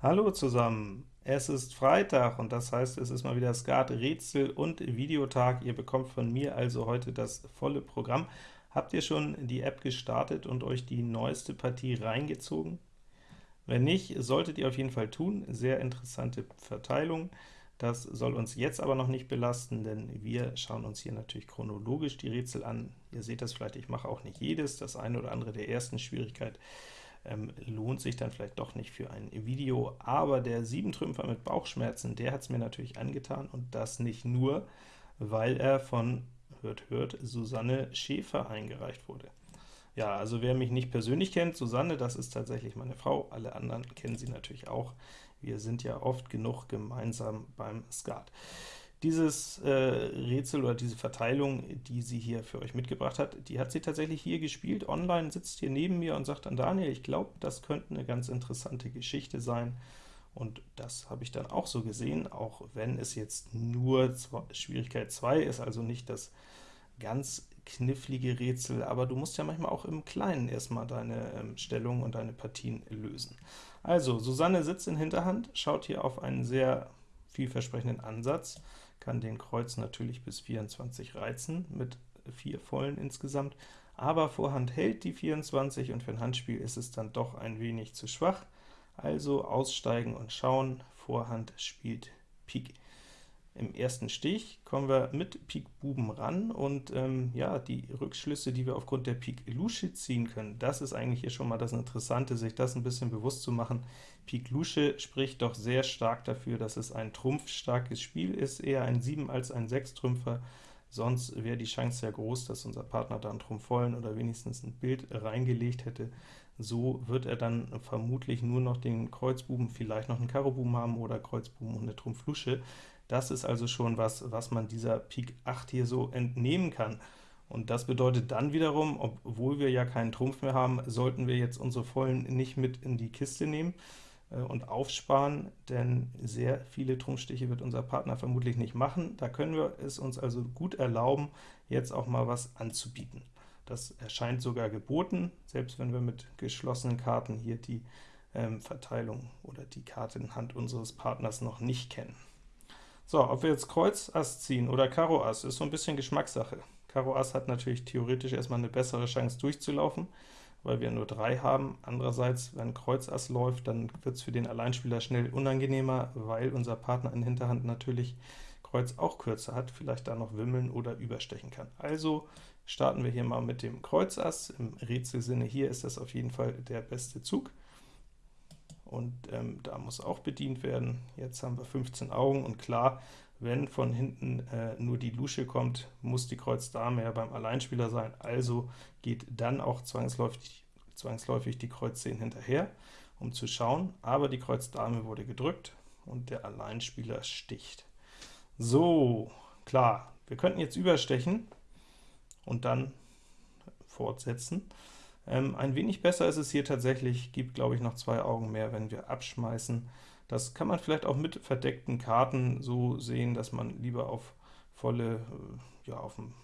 Hallo zusammen, es ist Freitag und das heißt, es ist mal wieder Skat Rätsel und Videotag. Ihr bekommt von mir also heute das volle Programm. Habt ihr schon die App gestartet und euch die neueste Partie reingezogen? Wenn nicht, solltet ihr auf jeden Fall tun. Sehr interessante Verteilung. Das soll uns jetzt aber noch nicht belasten, denn wir schauen uns hier natürlich chronologisch die Rätsel an. Ihr seht das vielleicht, ich mache auch nicht jedes, das eine oder andere der ersten Schwierigkeit ähm, lohnt sich dann vielleicht doch nicht für ein Video, aber der 7-Trümpfer mit Bauchschmerzen, der hat es mir natürlich angetan, und das nicht nur, weil er von, hört, hört, Susanne Schäfer eingereicht wurde. Ja, also wer mich nicht persönlich kennt, Susanne, das ist tatsächlich meine Frau, alle anderen kennen sie natürlich auch. Wir sind ja oft genug gemeinsam beim Skat. Dieses äh, Rätsel oder diese Verteilung, die sie hier für euch mitgebracht hat, die hat sie tatsächlich hier gespielt, online, sitzt hier neben mir und sagt dann, Daniel, ich glaube, das könnte eine ganz interessante Geschichte sein. Und das habe ich dann auch so gesehen, auch wenn es jetzt nur Schwierigkeit 2 ist, also nicht das ganz knifflige Rätsel, aber du musst ja manchmal auch im Kleinen erstmal deine ähm, Stellung und deine Partien lösen. Also, Susanne sitzt in Hinterhand, schaut hier auf einen sehr vielversprechenden Ansatz, kann den Kreuz natürlich bis 24 reizen, mit vier vollen insgesamt, aber Vorhand hält die 24, und für ein Handspiel ist es dann doch ein wenig zu schwach, also aussteigen und schauen, Vorhand spielt Pik. Im ersten Stich kommen wir mit Pik Buben ran, und ähm, ja, die Rückschlüsse, die wir aufgrund der Pik Lusche ziehen können, das ist eigentlich hier schon mal das Interessante, sich das ein bisschen bewusst zu machen. Pik Lusche spricht doch sehr stark dafür, dass es ein trumpfstarkes Spiel ist, eher ein 7 als ein 6-Trümpfer, sonst wäre die Chance sehr groß, dass unser Partner da einen Trumpf vollen oder wenigstens ein Bild reingelegt hätte. So wird er dann vermutlich nur noch den Kreuzbuben, vielleicht noch einen Karobuben haben oder Kreuzbuben und eine Trumpf-Lusche. Das ist also schon was, was man dieser Pik 8 hier so entnehmen kann. Und das bedeutet dann wiederum, obwohl wir ja keinen Trumpf mehr haben, sollten wir jetzt unsere Vollen nicht mit in die Kiste nehmen äh, und aufsparen, denn sehr viele Trumpfstiche wird unser Partner vermutlich nicht machen. Da können wir es uns also gut erlauben, jetzt auch mal was anzubieten. Das erscheint sogar geboten, selbst wenn wir mit geschlossenen Karten hier die ähm, Verteilung oder die Karte in Hand unseres Partners noch nicht kennen. So, ob wir jetzt Kreuz Ass ziehen oder Karo Ass, ist so ein bisschen Geschmackssache. Karo Ass hat natürlich theoretisch erstmal eine bessere Chance durchzulaufen, weil wir nur drei haben. Andererseits, wenn Kreuz Ass läuft, dann wird es für den Alleinspieler schnell unangenehmer, weil unser Partner in Hinterhand natürlich Kreuz auch kürzer hat, vielleicht da noch wimmeln oder überstechen kann. Also starten wir hier mal mit dem Kreuz Ass. Im Rätselsinne hier ist das auf jeden Fall der beste Zug und ähm, da muss auch bedient werden. Jetzt haben wir 15 Augen, und klar, wenn von hinten äh, nur die Lusche kommt, muss die Kreuz Dame ja beim Alleinspieler sein, also geht dann auch zwangsläufig, zwangsläufig die Kreuz 10 hinterher, um zu schauen, aber die Kreuz Dame wurde gedrückt, und der Alleinspieler sticht. So, klar, wir könnten jetzt überstechen und dann fortsetzen. Ähm, ein wenig besser ist es hier tatsächlich, gibt glaube ich noch zwei Augen mehr, wenn wir abschmeißen. Das kann man vielleicht auch mit verdeckten Karten so sehen, dass man lieber auf volle, äh, ja, auf einen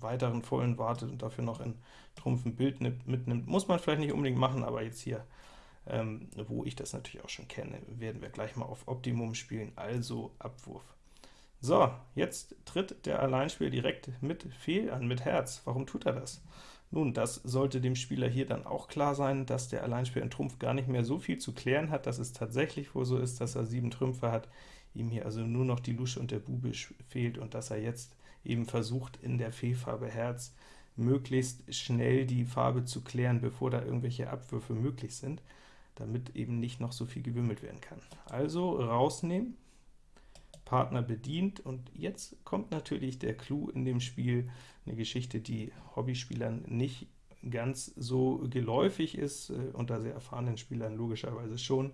weiteren vollen wartet und dafür noch in Trumpf ein Bild mitnimmt. Muss man vielleicht nicht unbedingt machen, aber jetzt hier, ähm, wo ich das natürlich auch schon kenne, werden wir gleich mal auf Optimum spielen, also Abwurf. So, jetzt tritt der Alleinspieler direkt mit Fehl an, mit Herz. Warum tut er das? Nun, das sollte dem Spieler hier dann auch klar sein, dass der Alleinspieler in Trumpf gar nicht mehr so viel zu klären hat, dass es tatsächlich wohl so ist, dass er sieben Trümpfe hat, ihm hier also nur noch die Lusche und der Bube fehlt und dass er jetzt eben versucht, in der Fehlfarbe Herz möglichst schnell die Farbe zu klären, bevor da irgendwelche Abwürfe möglich sind, damit eben nicht noch so viel gewimmelt werden kann. Also rausnehmen, Partner bedient, und jetzt kommt natürlich der Clou in dem Spiel, eine Geschichte, die Hobbyspielern nicht ganz so geläufig ist, äh, unter sehr erfahrenen Spielern logischerweise schon.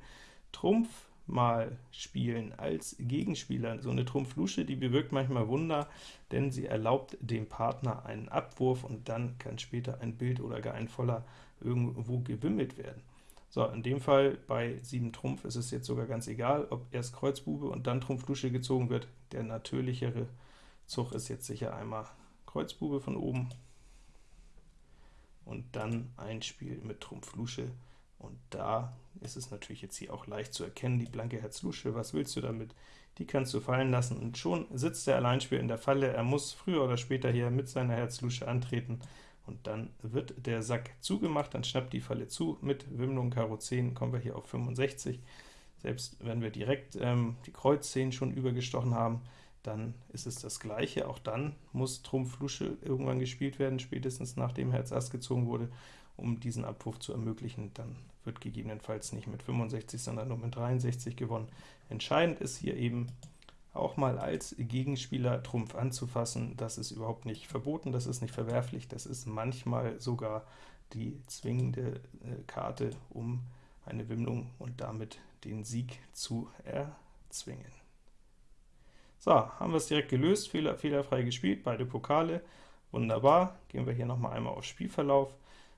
Trumpf mal spielen als Gegenspieler. So eine Trumpf-Lusche, die bewirkt manchmal Wunder, denn sie erlaubt dem Partner einen Abwurf, und dann kann später ein Bild oder gar ein Voller irgendwo gewimmelt werden. So, in dem Fall bei 7 Trumpf ist es jetzt sogar ganz egal, ob erst Kreuzbube und dann Trumpf Lusche gezogen wird. Der natürlichere Zug ist jetzt sicher einmal Kreuzbube von oben und dann ein Spiel mit Trumpf Lusche Und da ist es natürlich jetzt hier auch leicht zu erkennen, die blanke Herz-Lusche, was willst du damit? Die kannst du fallen lassen, und schon sitzt der Alleinspieler in der Falle, er muss früher oder später hier mit seiner Herz-Lusche antreten, und dann wird der Sack zugemacht, dann schnappt die Falle zu, mit Wimmlung Karo 10 kommen wir hier auf 65, selbst wenn wir direkt ähm, die Kreuz 10 schon übergestochen haben, dann ist es das gleiche, auch dann muss Trumpf Lusche irgendwann gespielt werden, spätestens nachdem Herz Ass gezogen wurde, um diesen Abwurf zu ermöglichen, dann wird gegebenenfalls nicht mit 65, sondern nur mit 63 gewonnen. Entscheidend ist hier eben, auch mal als Gegenspieler Trumpf anzufassen, das ist überhaupt nicht verboten, das ist nicht verwerflich, das ist manchmal sogar die zwingende äh, Karte, um eine Wimmlung und damit den Sieg zu erzwingen. So, haben wir es direkt gelöst, Fehler, fehlerfrei gespielt, beide Pokale, wunderbar. Gehen wir hier nochmal einmal auf Spielverlauf,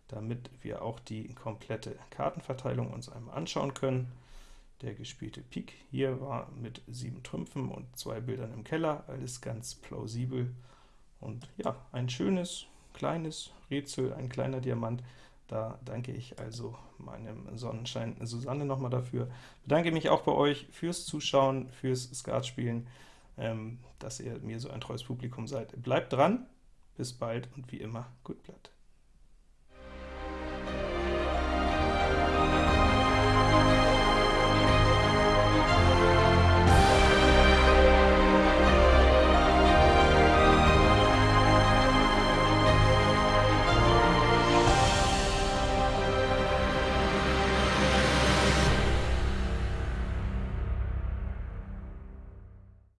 damit wir auch die komplette Kartenverteilung uns einmal anschauen können. Der gespielte Pik hier war mit sieben Trümpfen und zwei Bildern im Keller, alles ganz plausibel. Und ja, ein schönes, kleines Rätsel, ein kleiner Diamant, da danke ich also meinem Sonnenschein Susanne nochmal dafür. Bedanke mich auch bei euch fürs Zuschauen, fürs Skatspielen, ähm, dass ihr mir so ein treues Publikum seid. Bleibt dran, bis bald und wie immer, gut Blatt.